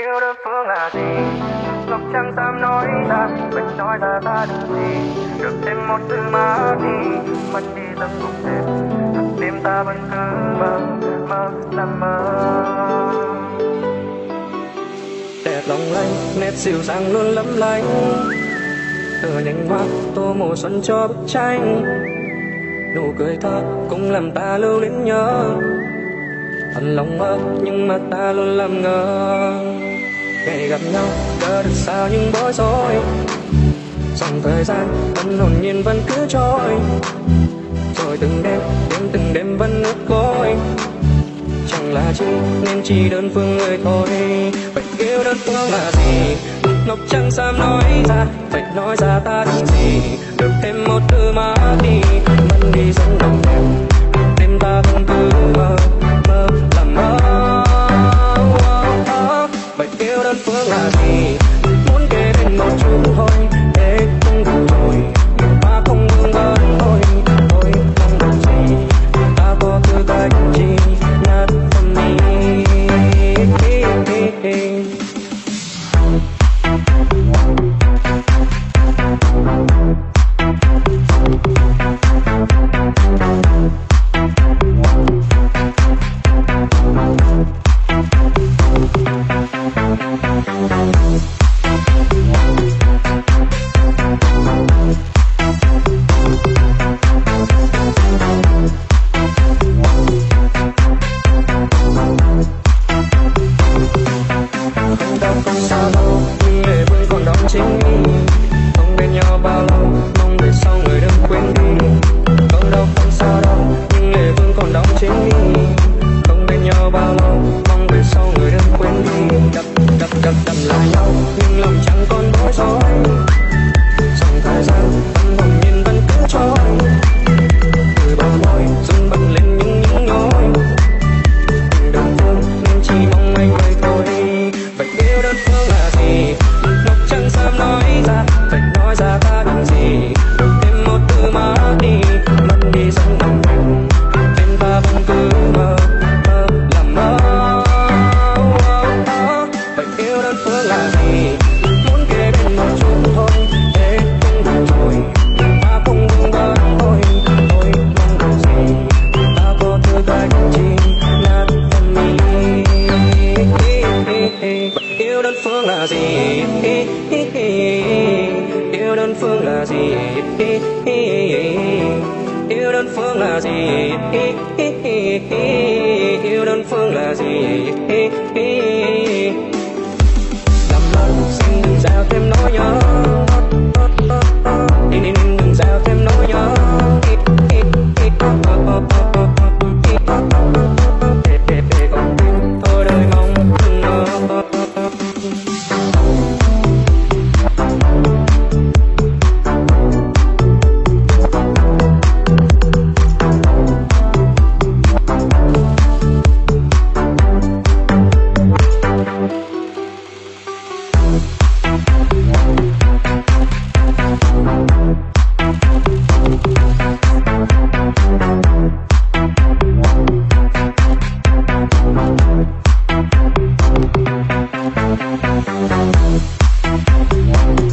yêu đơn phương là gì? Ngọc chẳng dám nói ra, mình nói ra ta được gì? Được thêm một từ má đi mất đi tâm cũng đêm đêm ta vẫn cứ mơ mơ, nằm mơ. Đẹp lòng lanh nét dịu dàng luôn lấp lánh. Từ nhánh mắt tô mùa xuân cho bức tranh nụ cười thơ cũng làm ta lưu luyến nhớ thật lòng mơ nhưng mà ta luôn làm ngờ ngày gặp nhau đã được sao những bối rối. Dòng thời gian, vẫn hồn nhiên, vẫn cứ trôi. Rồi từng đêm đêm từng đêm vẫn nước côi. chẳng là chi, nên chỉ đơn phương người thôi. Vậy yêu đơn phương là gì? Ngọc chẳng dám nói ra, vậy nói ra ta định gì? Được thêm một từ mà đi mất đi dòng đồng bao đơn phương là gì? Yêu đơn phương là gì? Yêu đơn phương là gì? Yêu đơn phương là gì? Thank